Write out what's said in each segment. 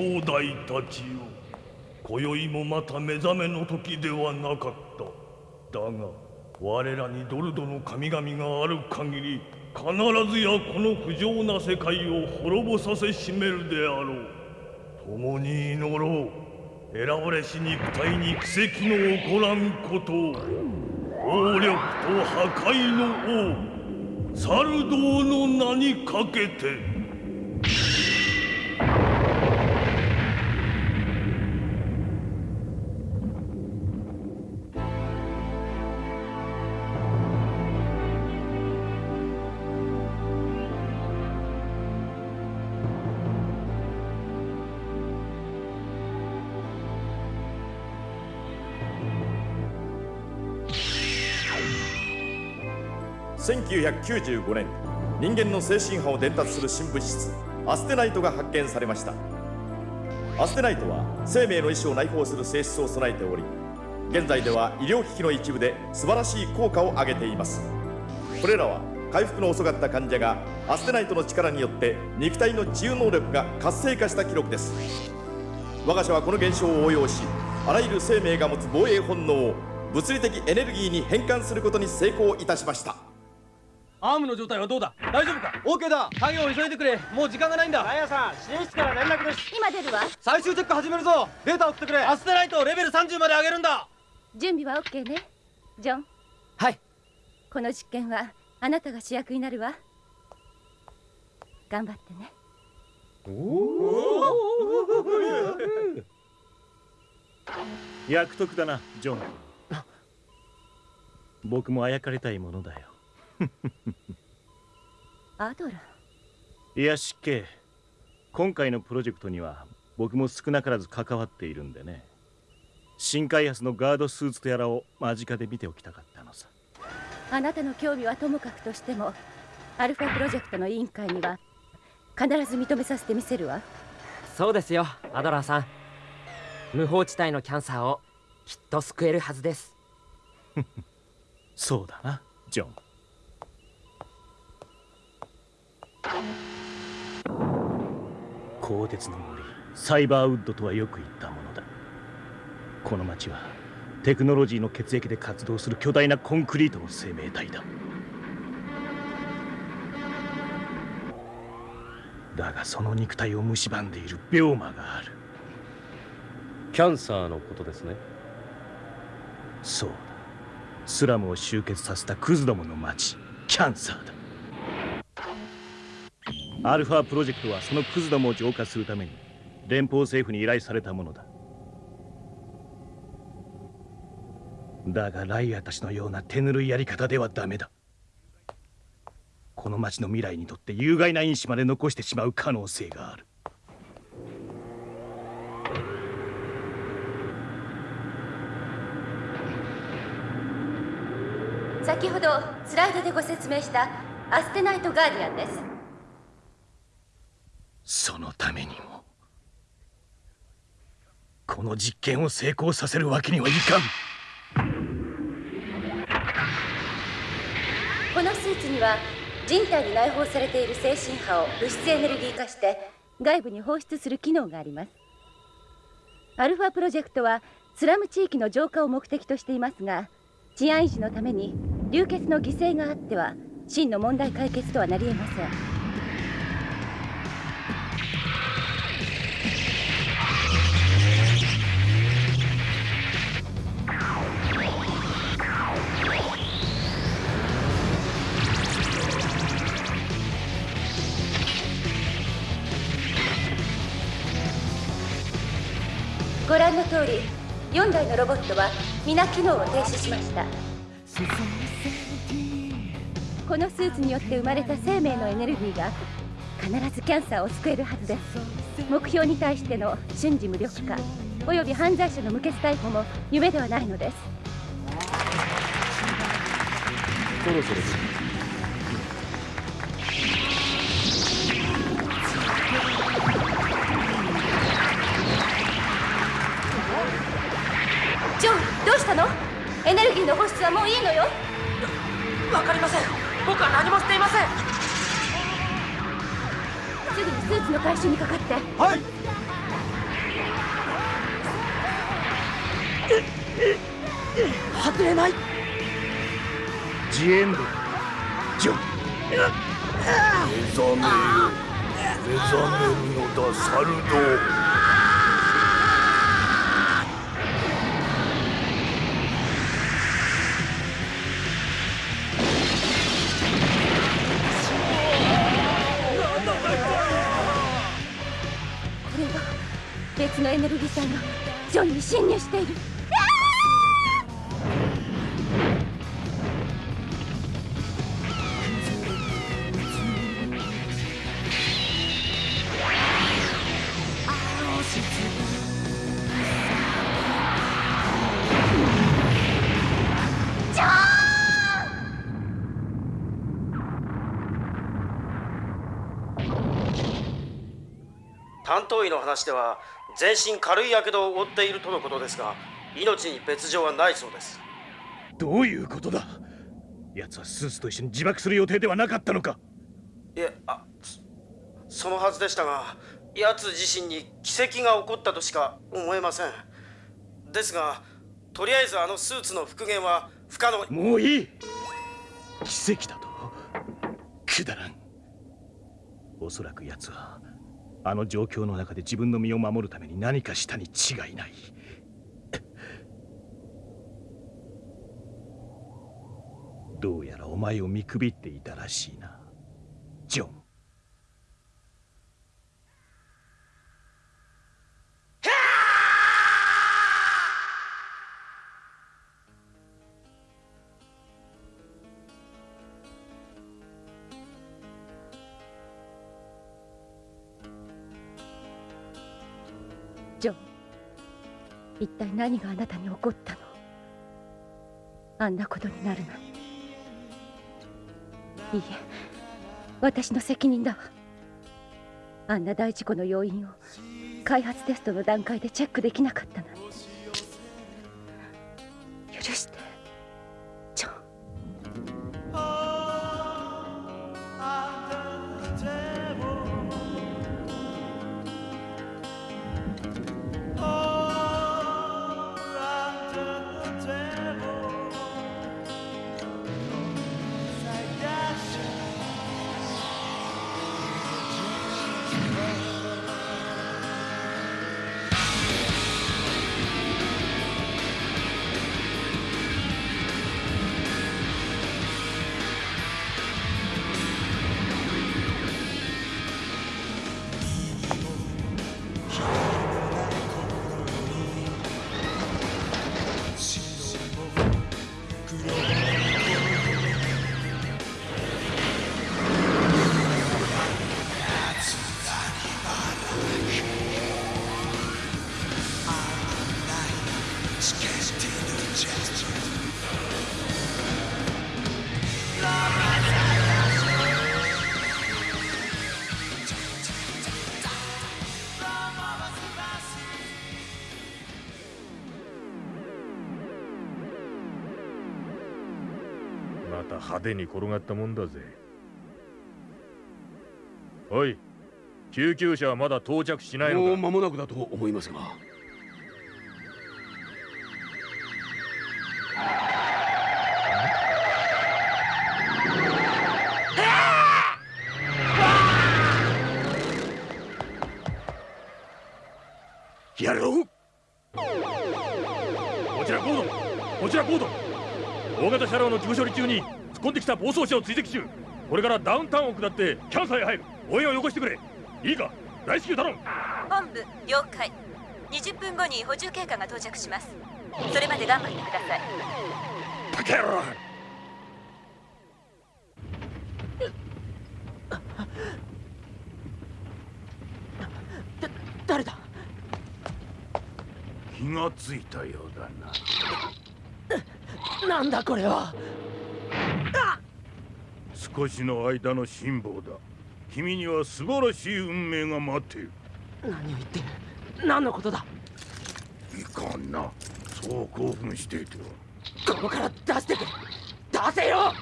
兄弟たちよ今宵もまた目覚めの時ではなかった。だが我らにドルドの神々がある限り必ずやこの不浄な世界を滅ぼさせしめるであろう。共に祈ろう。選ばれし肉体に奇跡の起こらんことを。暴力と破壊の王。サルドーの名にかけて。1995年人間の精神波を伝達する新物質アステナイトが発見されました。アステナイトは生命の意志を内包する性質を備えており現在では医療機器の一部で素晴らしい効果を上げています。これらは回復の遅かった患者がアステナイトの力によって肉体の治癒能力が活性化した記録です。我が社はこの現象を応用しあらゆる生命が持つ防衛本能を物理的エネルギーに変換することに成功いたしました。アームの状態はどうだ？大丈夫か？OK だ。作業を急いでくれ。もう時間がないんだ。ガヤさん指令室から連絡です。今出るわ。最終チェック始めるぞ。データ送ってくれ。アステライトをレベル30まで上げるんだ。準備は OK ね。ジョン。はい。この実験はあなたが主役になるわ。頑張ってね。おお役得だなジョン僕もあやかれたいものだよ アドラいや失敬。今回のプロジェクトには僕も少なからず関わっているんでね。新開発のガードスーツとやらを間近で見ておきたかったのさ。あなたの興味はともかくとしてもアルファプロジェクトの委員会には必ず認めさせてみせるわ。そうですよアドラーさん。無法地帯のキャンサーをきっと救えるはずです。そうだなジョン鋼鉄の森。サイバーウッドとはよく言ったものだ。この町はテクノロジーの血液で活動する巨大なコンクリートの生命体だ。だがその肉体を蝕んでいる病魔がある。キャンサーのことですね。そうだ。スラムを集結させたクズどもの町キャンサーだアルファプロジェクトはそのクズどもを浄化するために連邦政府に依頼されたものだ。だがライアたちのような手ぬるいやり方ではダメだ。この町の未来にとって有害な因子まで残してしまう可能性がある。先ほどスライドでご説明したアステナイトガーディアンです。そのためにもこの実験を成功させるわけにはいかん。このスーツには人体に内包されている精神波を物質エネルギー化して外部に放出する機能があります。アルファプロジェクトはスラム地域の浄化を目的としていますが治安維持のために流血の犠牲があっては真の問題解決とはなりえません。ご覧の通り4台のロボットは皆機能を停止しました。このスーツによって生まれた生命のエネルギーが必ずキャンサーを救えるはずです。目標に対しての瞬時無力化および犯罪者の無血逮捕も夢ではないのです。そろそろたの？エネルギーの放出はもういいのよ。わかりません。僕は何もしていません。すぐにスーツの回収にかかって。はい。外れない。ジエンドジョ目覚める。目覚めるのだサルド別のエネルギー体がジョンに侵入している。担当医の話では全身軽い火傷を負っているとのことですが命に別状はないそうです。どういうことだ？奴はスーツと一緒に自爆する予定ではなかったのか。いえあそそのはずでしたが奴自身に奇跡が起こったとしか思えません。ですがとりあえずあのスーツの復元は不可能。もういい。奇跡だと？くだらん。おそらく奴はあの状況の中で自分の身を守るために何かしたに違いない。どうやらお前を見くびっていたらしいな。ジョン。一体何があなたに起こったの？あんなことになるなんて。いいえ私の責任だ。わあんな大事故の要因を開発テストの段階でチェックできなかったなんて。許して。また派手に転がったもんだぜ。おい救急車はまだ到着しないのか？もう間もなくだと思いますが。の事故処理中に突っ込んできた暴走車を追跡中。これからダウンタウンを下ってキャンサーへ入る。応援をよこしてくれ。いいか？大至急頼む。本部了解。20分後に補充経過が到着します。それまで頑張ってください。バカ野郎誰だ？気がついたようだななんだこれは。少しの間の辛抱だ。君には素晴らしい運命が待っている。何を言ってる何のことだ？いかんな。そう興奮していては。ここから出してくれ出せよ！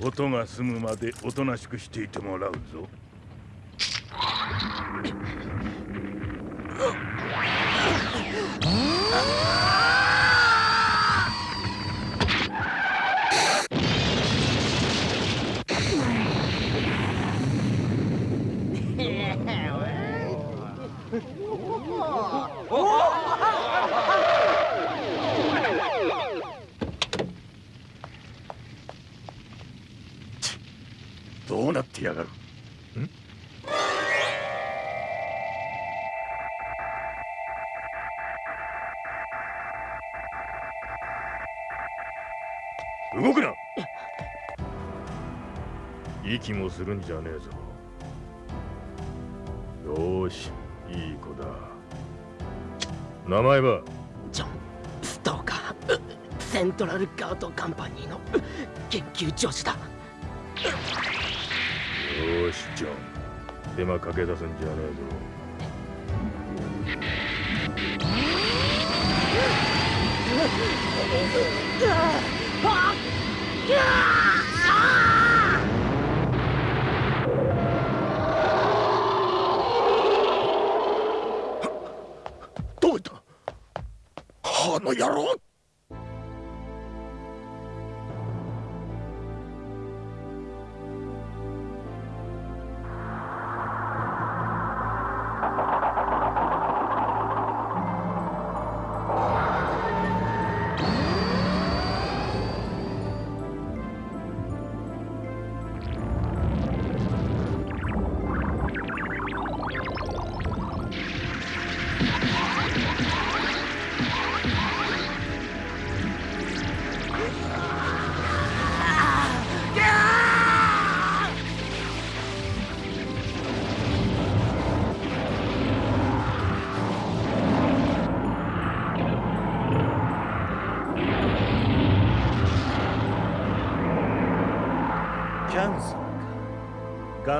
音が済むまでおとなしくしていてもらうぞ。あ どうなってやがる？動くな！息もするんじゃねえぞ。よし。子だ。名前は？ジョン・ストーカー。セントラルガードカンパニーの研究助手だ。よーしジョン。手間かけ出すんじゃねえ ぞどういったあ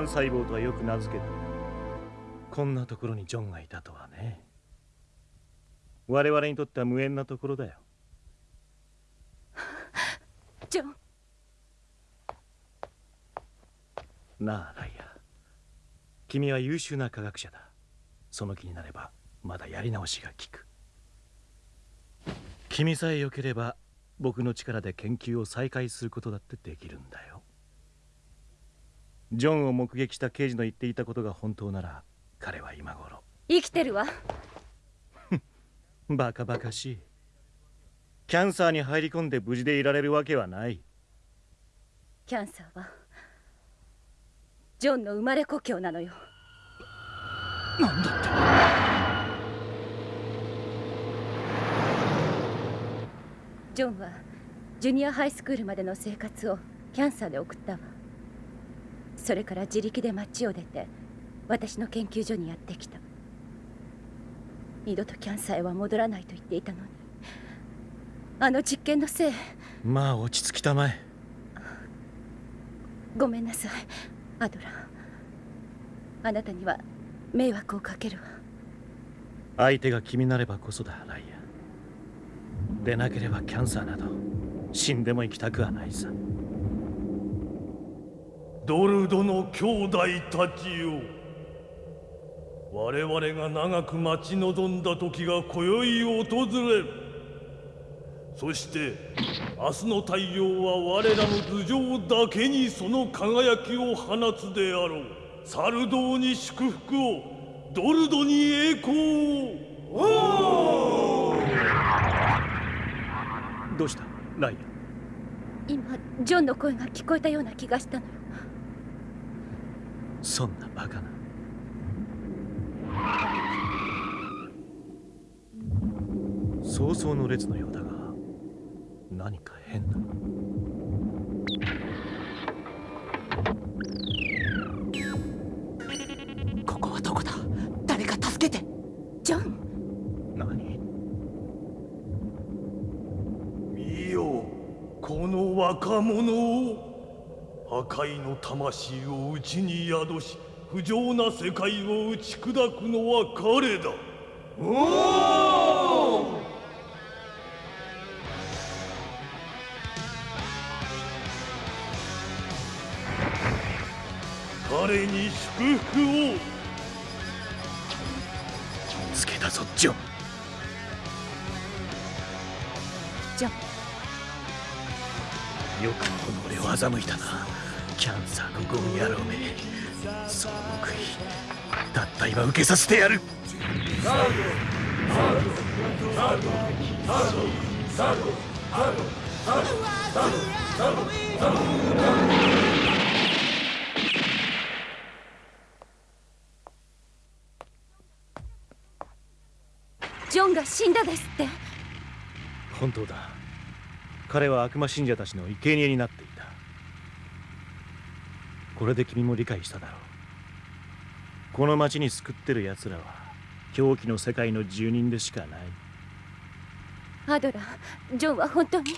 がん細胞とはよく名付けた。こんなところにジョンがいたとはね。我々にとっては無縁なところだよ。ジョン。なあライア君は優秀な科学者だ。その気になればまだやり直しが効く。君さえ良ければ僕の力で研究を再開することだってできるんだよジョンを目撃した刑事の言っていたことが本当なら彼は今頃。生きてるわ。バカバカしい。キャンサーに入り込んで無事でいられるわけはない。キャンサーはジョンの生まれ故郷なのよ。なんだって。ジョンはジュニアハイスクールまでの生活をキャンサーで送ったわそれから自力で町を出て私の研究所にやってきた。二度とキャンサーへは戻らないと言っていたのに。あの実験のせい。まあ落ち着きたまえ。ごめんなさい。アドラーあなたには迷惑をかけるわ。相手が君なればこそだライアでなければキャンサーなど死んでも生きたくはないさドルドの兄弟たちよ。我々が長く待ち望んだ時が今宵訪れる。そして明日の太陽は我らの頭上だけにその輝きを放つであろう。サルドーに祝福を。ドルドに栄光を。どうした？ライ今ジョンの声が聞こえたような気がしたのよ。アそんなバカな。早々の列のようだが何か変だ。ここはどこだ？誰か助けて。ジョン。何？見よこの若者を破壊の魂を内に宿し不浄な世界を打ち砕くのは彼だ。彼よくこの俺を欺いたな。キャンサーのゴ野郎め。その報いたった今受けさせてやる。サードサードサードサードサードサードサードサードサードサードジョンが死んだですって。本当だ。彼は悪魔信者たちの生贄になっていた。これで君も理解しただろう。この町に救ってる奴らは狂気の世界の住人でしかない。アドラジョンは本当に？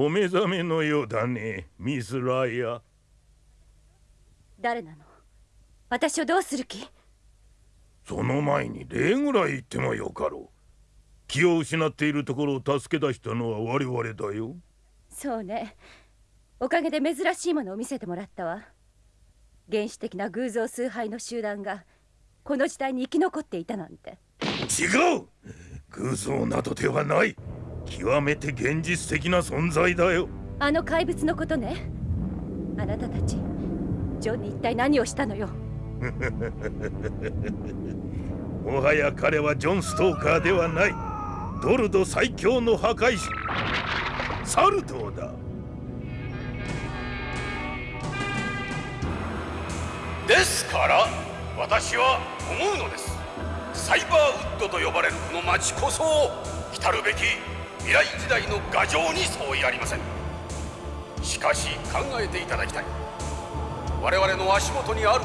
お目覚めのようだねミス・ライア。誰なの？私をどうする気？その前に礼ぐらい言ってもよかろう。気を失っているところを助け出したのは我々だよ。そうね。おかげで珍しいものを見せてもらったわ。原始的な偶像崇拝の集団がこの時代に生き残っていたなんて。違う！偶像などではない極めて現実的な存在だよ。あの怪物のことね。あなたたちジョンに一体何をしたのよ。もはや彼はジョン・ストーカーではない。ドルド最強の破壊者。サルトーだ。ですから私は思うのです。サイバーウッドと呼ばれるこの町こそ来るべき未来時代の牙城に相違ありません。しかし考えていただきたい。我々の足元にある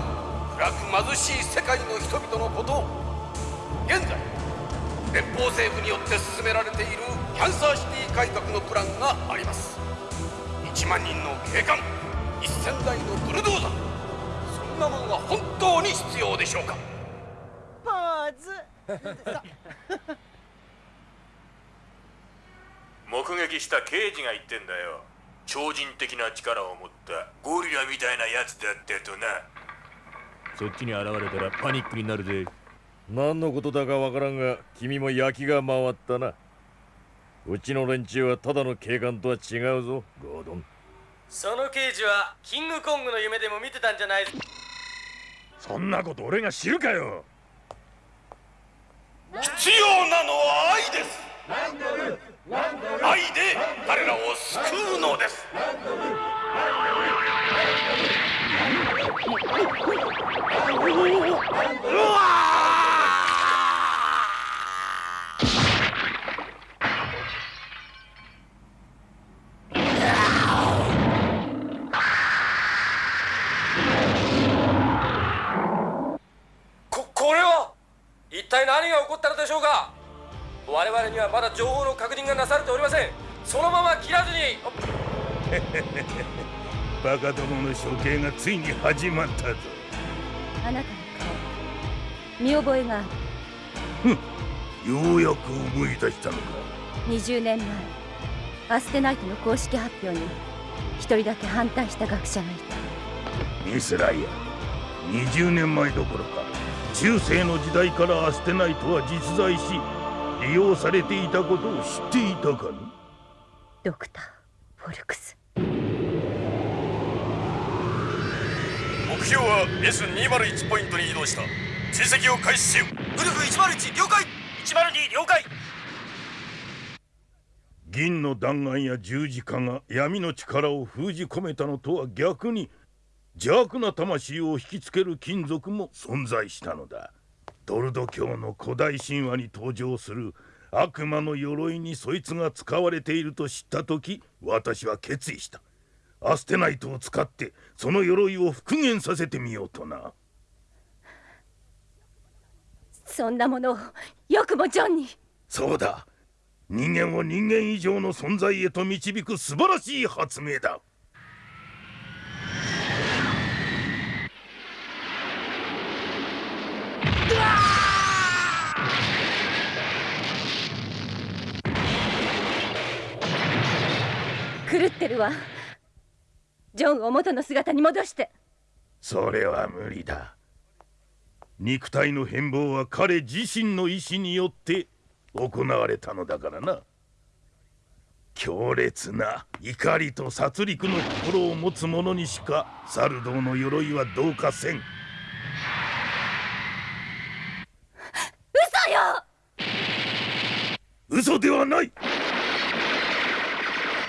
暗く貧しい世界の人々のことを現在連邦政府によって進められているキャンサーシティ改革のプランがあります。1万人の警官1000台のブルドーザーそんなものが本当に必要でしょうか。ポーズ。目撃した刑事が言ってんだよ。超人的な力を持った。ゴリラみたいなやつだったとな。そっちに現れたらパニックになるぜ。何のことだかわからんが君も焼きが回ったな。うちの連中はただの警官とは違うぞゴードン。その刑事はキングコングの夢でも見てたんじゃないそんなこと俺が知るかよ。必要なのは愛です愛で彼らを救うのです。これは一体何が起こったのでしょうか？我々にはまだ情報の確認がなされておりません。そのまま切らずに。バカどもの処刑がついに始まったぞ。あなたの顔見覚えがある。ようやく思い出したのか。20年前アステナイトの公式発表に一人だけ反対した学者がいた。ミスライア20年前どころか中世の時代からアステナイトは実在し利用されていたことを知っていたかね？ドクターフォルクス。目標は S201 ポイントに移動した。追跡を開始せよ。ウルフ101了解。102了解。銀の弾丸や十字架が闇の力を封じ込めたのとは逆に邪悪な魂を引きつける金属も存在したのだドルド教の古代神話に登場する悪魔の鎧にそいつが使われていると知った時私は決意した。アステナイトを使ってその鎧を復元させてみようとな。そんなものをよくもジョンに。そうだ。人間を人間以上の存在へと導く素晴らしい発明だ狂ってるわ。ジョンを元の姿に戻して。それは無理だ。肉体の変貌は彼自身の意志によって行われたのだからな。強烈な怒りと殺戮の心を持つ者にしかサルドーの鎧はどうかせん。嘘よ！嘘ではない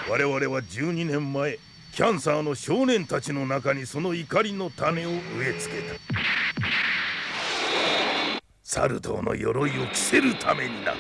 我々は12年前キャンサーの少年たちの中にその怒りの種を植え付けた。サル痘の鎧を着せるためにな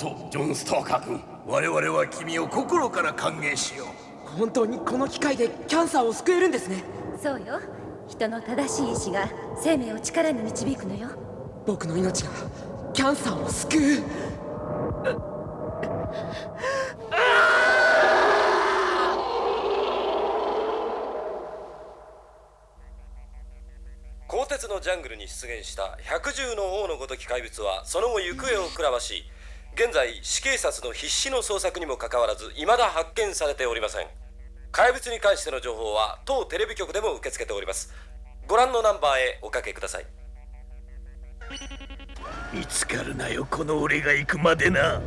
ようこそジョン・ストーカー君。我々は君を心から歓迎しよう。本当にこの機械でキャンサーを救えるんですね。そうよ。人の正しい意志が生命を力に導くのよ。僕の命がキャンサーを救う。鋼鉄のジャングルに出現した百獣の王のごとき怪物はその後行方をくらまし現在死警察の必死の捜索にもかかわらず未だ発見されておりません。怪物に関しての情報は当テレビ局でも受け付けております。ご覧のナンバーへおかけください。見つかるなよこの俺が行くまでな。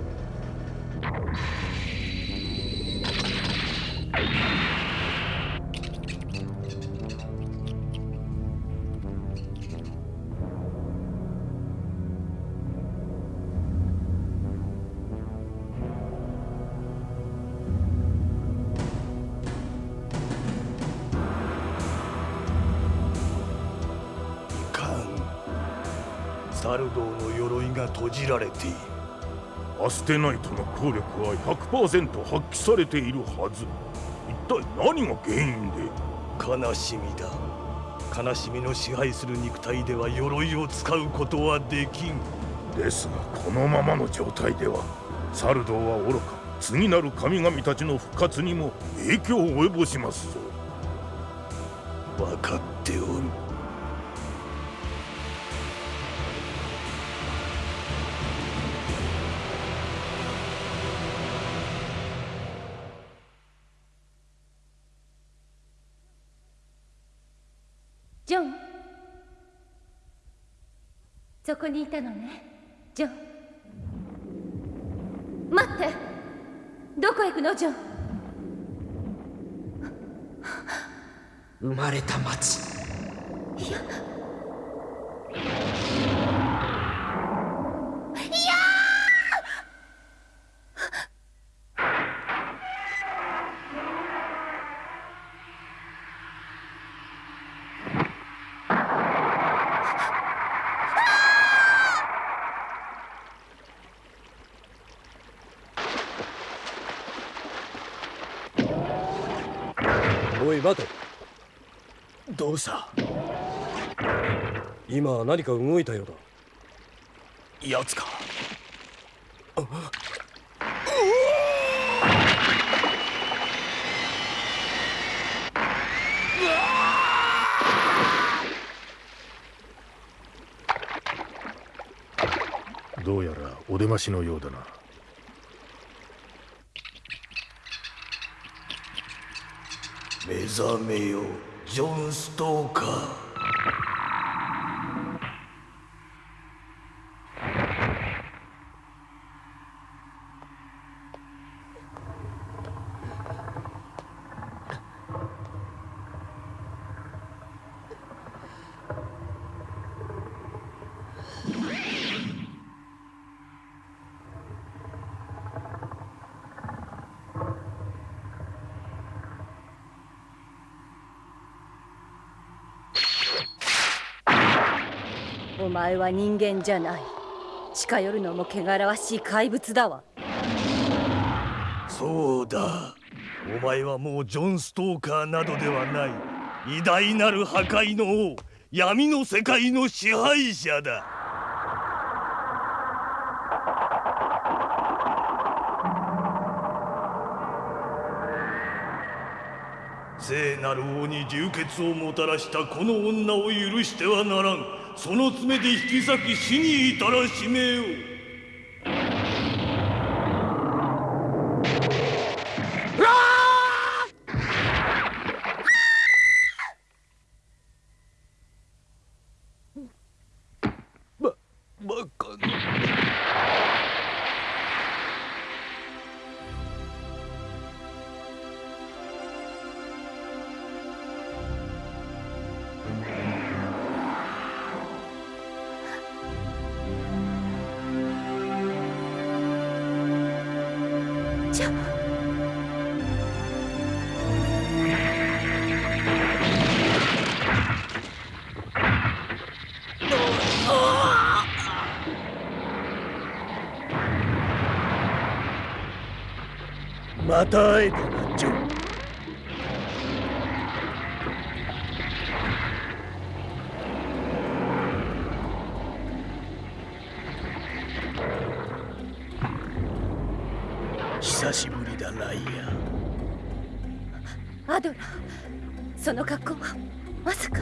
閉じられている。アステナイトの効力は100%発揮されているはず。一体何が原因で？悲しみだ。悲しみの支配する肉体では鎧を使うことはできん。ですがこのままの状態ではサルドーは愚か。次なる神々たちの復活にも影響を及ぼしますぞ。分かっておるこにいたのね。ジョン。待って。どこへ行くのジョン。生まれた町。いやおい待てどうした？今何か動いたようだ。やつか。どうやらお出ましのようだな覚めよジョン・ストーカー。前は人間じゃない。近寄るのも汚らわしい怪物だわ。そうだ。お前はもうジョン・ストーカーなどではない。偉大なる破壊の王。闇の世界の支配者だ。聖なる王に流血をもたらしたこの女を許してはならん。その爪で引き裂き死に至らしめよまた会えたなジョン久しぶりだライアアドラーその格好はまさか。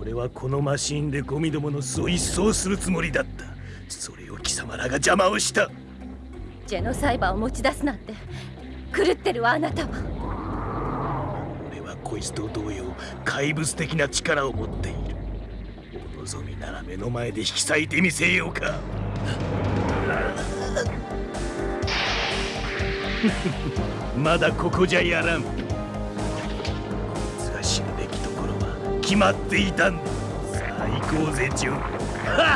俺はこのマシンでゴミどもの巣を一掃するつもりだった。それを貴様らが邪魔をした。ジェノサイバーを持ち出すなんて狂ってるわあなたは。俺はこいつと同様怪物的な力を持っている。お望みなら目の前で引き裂いてみせようか。まだここじゃやらん。こいつが死ぬべきところは決まっていたんだ。さあ行こうぜジョン。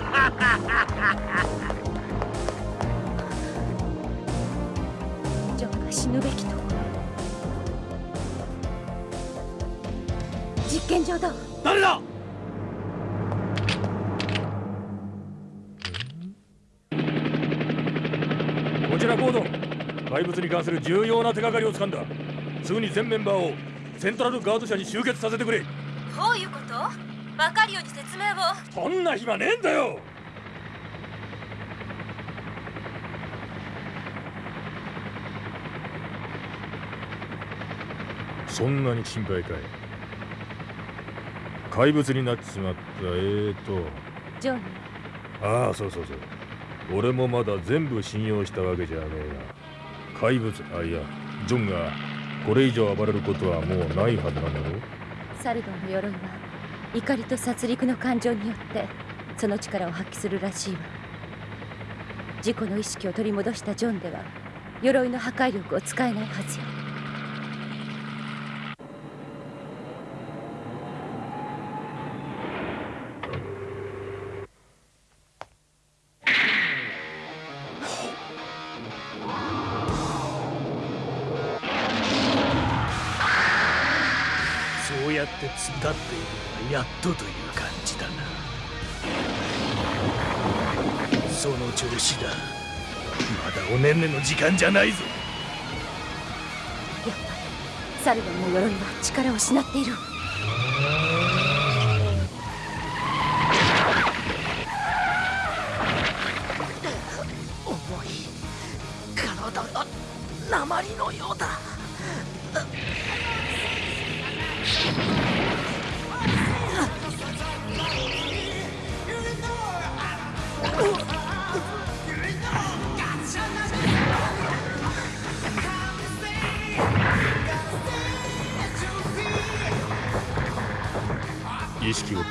上だ誰だ？こちらコード。怪物に関する重要な手がかりをつかんだ。すぐに全メンバーをセントラルガード社に集結させてくれ。どういうこと？分かるように説明を。そんな暇ねえんだよ！そんなに心配かい？怪物になっちまった。えーと。ジョン。ああそうそうそう。俺もまだ全部信用したわけじゃねえが怪物あいやジョンがこれ以上暴れることはもうないはずなんだろサルドンの鎧は怒りと殺戮の感情によってその力を発揮するらしいわ。自己の意識を取り戻したジョンでは鎧の破壊力を使えないはずよやっとという感じだな。その調子だ。まだおねんねの時間じゃないぞ。やっぱりサルドンの鎧は力を失っている。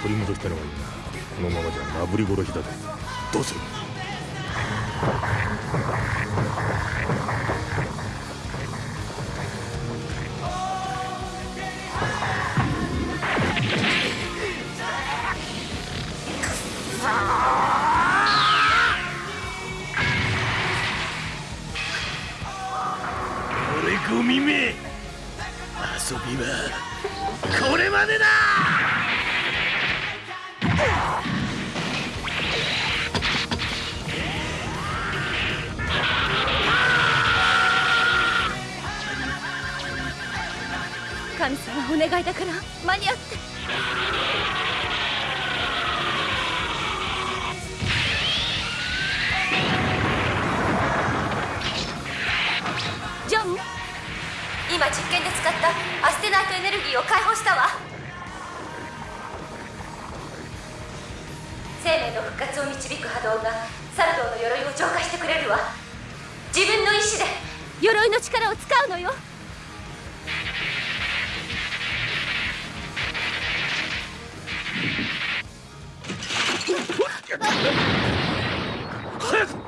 取り戻したのはいいな。このままじゃなぶり殺しだぜどうする？自分の意志で鎧の力を使うのよ。早く！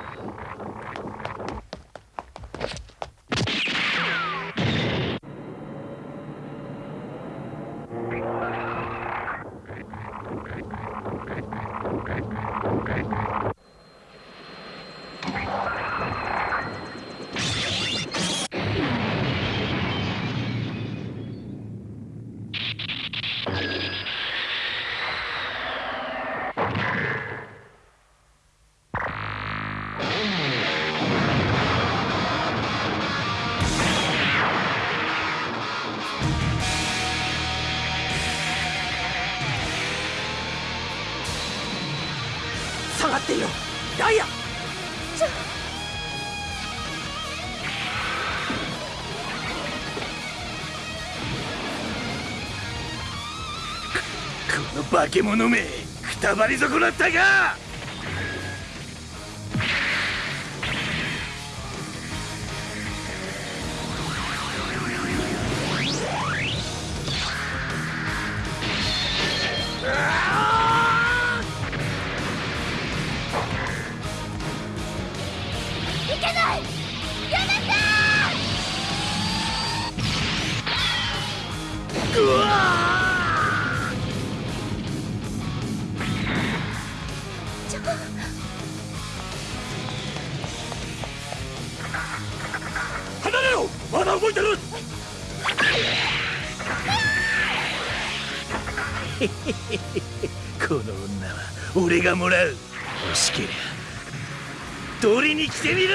化け物めくたばり損なったか！がもらう。欲しけりゃ取りに来てみろ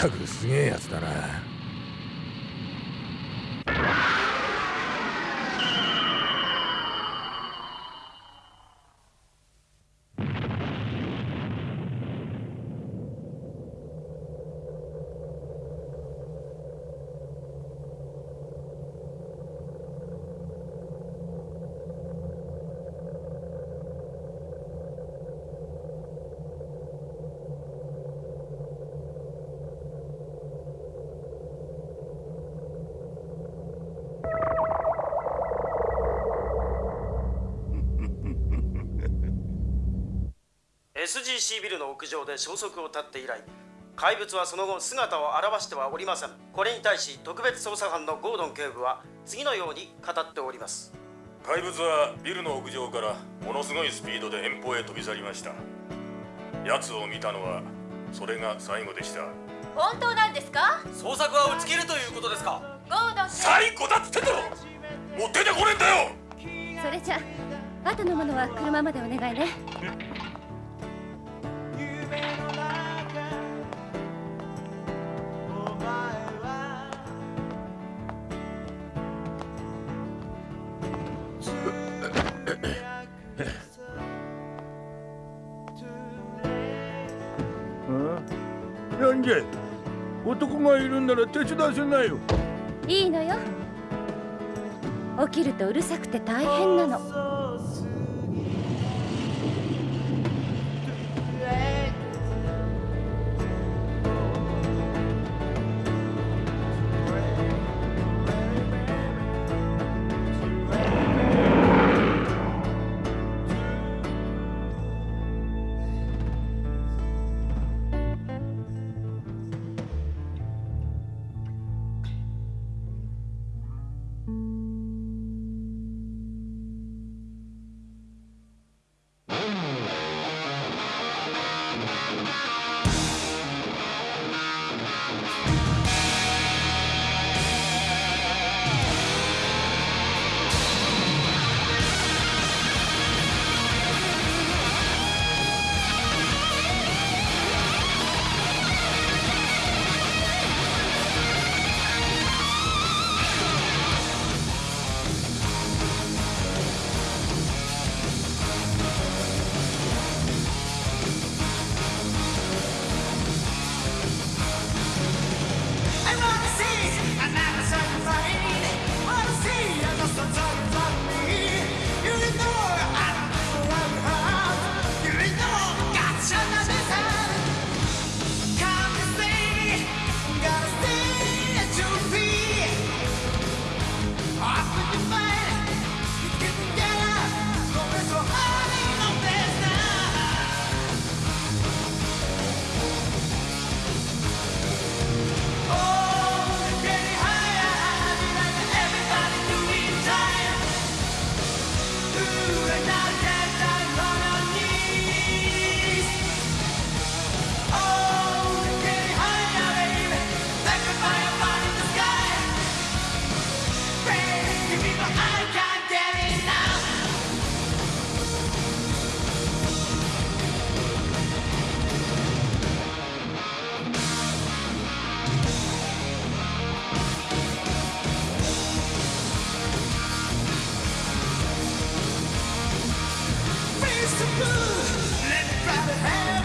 ったくすげえやつだな「SGC ビルの屋上で消息を絶って以来怪物はその後姿を現してはおりません。これに対し特別捜査班のゴードン警部は次のように語っております。怪物はビルの屋上からものすごいスピードで遠方へ飛び去りました。奴を見たのはそれが最後でした。本当なんですか？捜索は打ち切るということですか？ゴードン最後だっつってんだろもう出てこねえんだよ！それじゃあ後のものは車までお願いねんじゃ男がいるんなら手伝わせないよ。いいのよ。起きるとうるさくて大変なの。Let Friday have